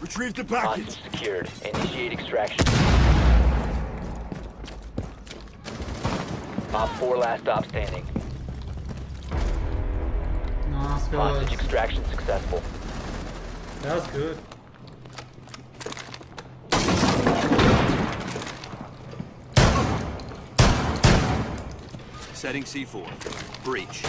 Retrieve the Hostage package. secured. Initiate extraction. Op 4 last stop standing. Nice Hostage extraction successful. That was good. Setting C4. Breach.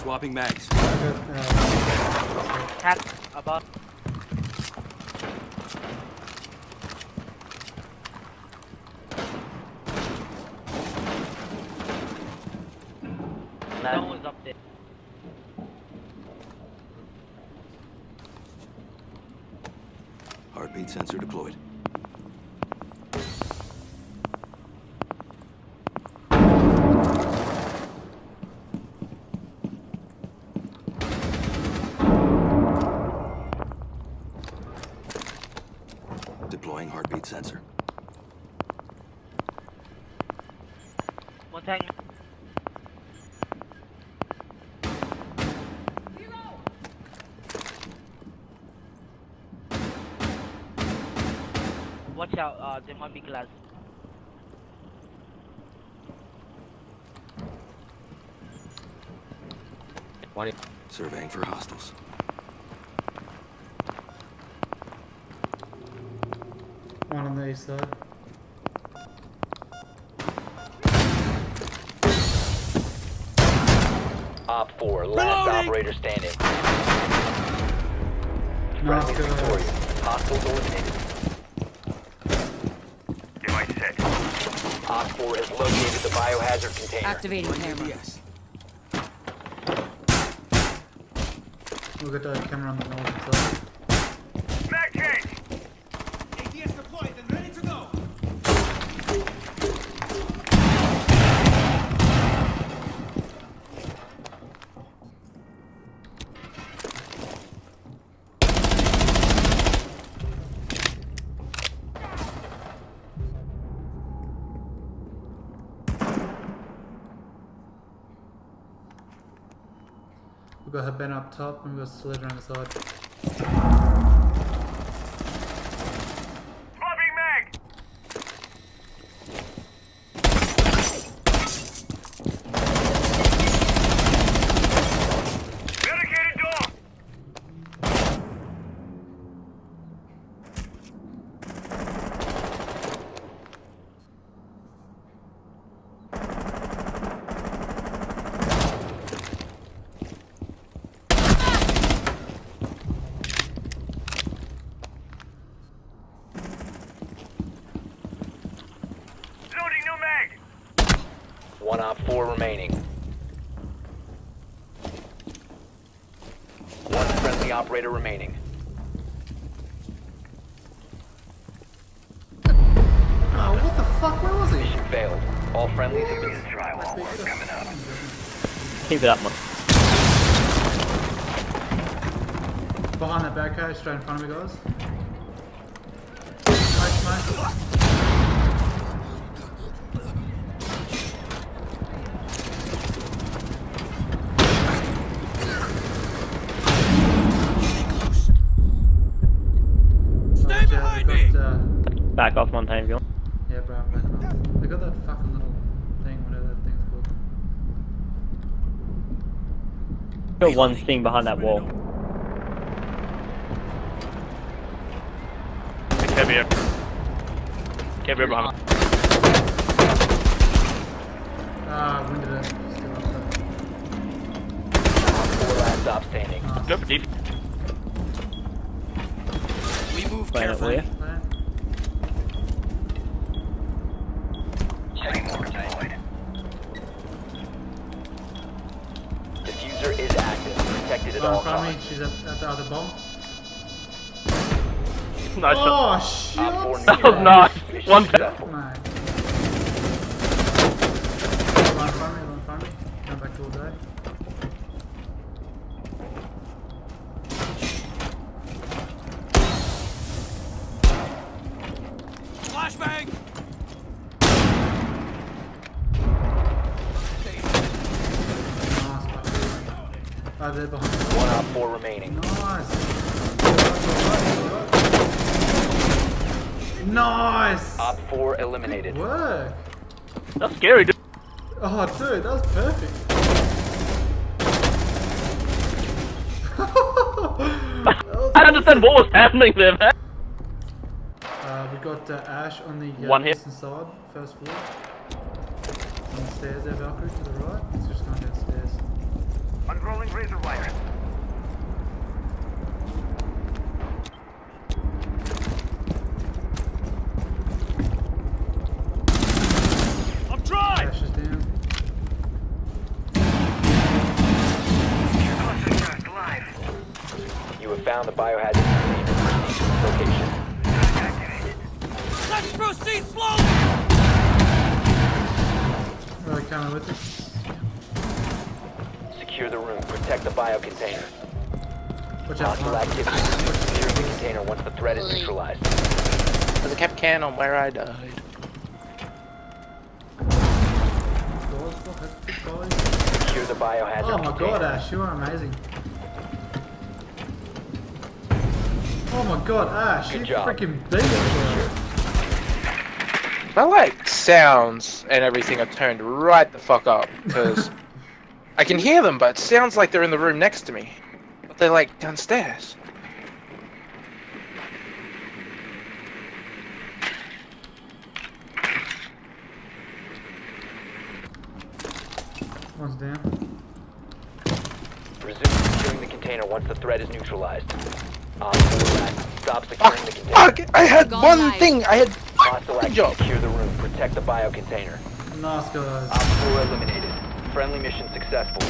Swapping mags. Cat above. No one's up there. Heartbeat sensor deployed. Deploying heartbeat sensor. One thing. Watch out, there might be glass. Surveying for hostiles. one on the east side. Op 4 last Reloading! operator standing. Nice Friendly guys. victorious. Hostiles eliminated. Op 4 has located the biohazard container. Activating camera. Yes. We'll get the camera on the north We've got Ben up top and we've got Sledge on the side. One Op 4 remaining. One friendly operator remaining. Oh, what the fuck? Where was he? Mission failed. All friendlies have been Drywall work coming up. Keep it up, man. Behind that barricade, straight in front of me, guys. Nice, mate. Stay behind me! got, uh, Back off Montagne if you want. yeah, bro, I'm backing off. They got that fucking little thing, whatever that thing's called. Got one thing behind that wall. Heavy here. Heavy behind. Ah, winded it. Still up there. Go for deep. We move Playing it in front of me. costs. She's at, at the other bomb. Nice. Oh, shit. Op That was nice. One successful. Mate. One in front of me, one in front of me. Going back all day. Flashbang! Nice, but Oh, they're behind. One op four remaining. Nice. Nice. Op four eliminated. Work. That's scary, dude. Oh, dude, that was perfect. That was I don't understand what was happening there, man. Uh, we got uh, Ash on the uh, One hit. side, first floor. On the stairs there, Valkyrie to the right. It's just going downstairs. Unrolling razor wire. I'm dry! Ash is down. You have found the biohazard container. Location. Let's proceed slowly! Right, coming with us. Secure the room. Protect the bio container. Watch out, Hostile activity. Securing the container once the threat is neutralized. Because I kept can on where I died. God, fuck, that's good, guys. Secure the biohazard Oh my container. god, Ash, you are amazing. Oh my god, Ash, Good you job. freaking beat it, My like sounds and everything are turned right the fuck up because I can hear them, but it sounds like they're in the room next to me, but they're like downstairs. bro. One's down. Resume securing the container once the threat is neutralized. Op four last. Stop securing Fuck! the container. Fuck! I had Gone one live. thing. I had Hostile good active. job. Secure the room. Protect the bio container. Nice, guys. Op four eliminated. Friendly mission successful.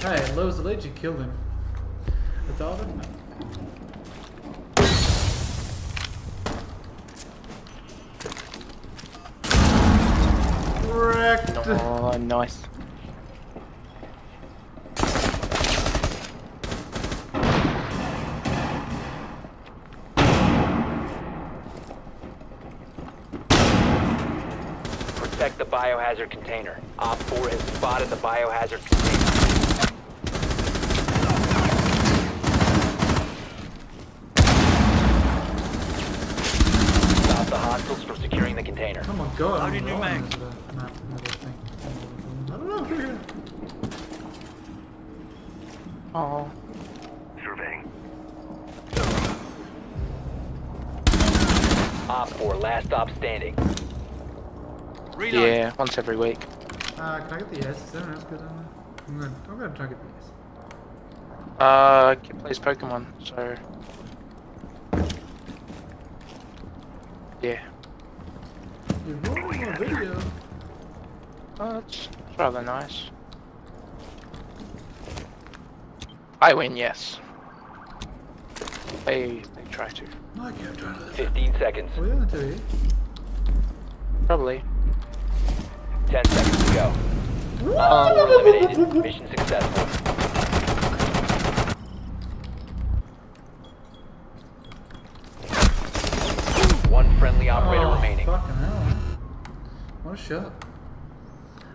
Hey, Lewis the Leech, you killed him. It's over? Wrecked. Oh, nice. Protect the biohazard container. Op 4 has spotted the biohazard container. Stop the hostiles from securing the container. Oh my god. How did you make? into the map, another thing. I don't know if you're. Oh. Surveying. Op 4, last stop standing. Reload! Yeah, once every week. Uh, can I get the S? Is anyone else good on there? I'm gonna, I'm gonna try to get the S. Uh, kid plays Pokemon, so yeah. You're rolling my video. Oh, that's that's rather nice. I win, yes. They they try to, Mike, I'm trying to... 15 seconds. Are you gonna do probably. 10 seconds to go. Uh, Op 4 eliminated. Mission successful. One friendly operator oh, remaining. fucking hell. man. What a shot.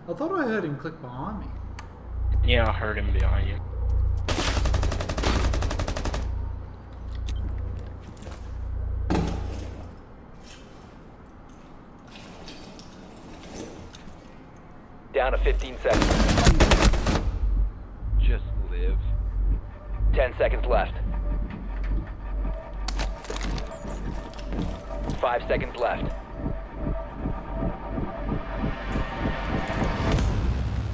I thought I heard him click behind me. Yeah, I heard him behind you. Down to 15 seconds. Just live. 10 seconds left. 5 seconds left.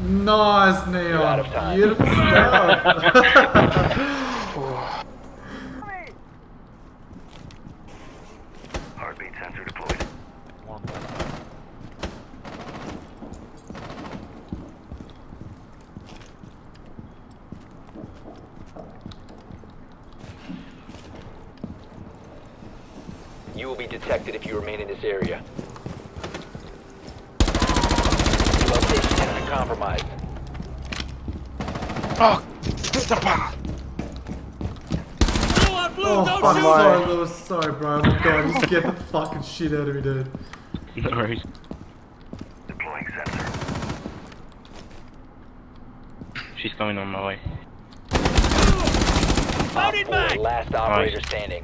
Nice, You're out of Neon. time. Beautiful stuff. Heartbeat sensor deployed. You will be detected if you remain in this area. Location has been compromised. Oh, stop. Still on blue, oh, don't fuck, sorry, Lewis. Sorry, bro. Oh my god, you scared the fucking shit out of me, dude. No worries. Deploying sensor. She's coming on my way. Op Loaded 4, last operator standing.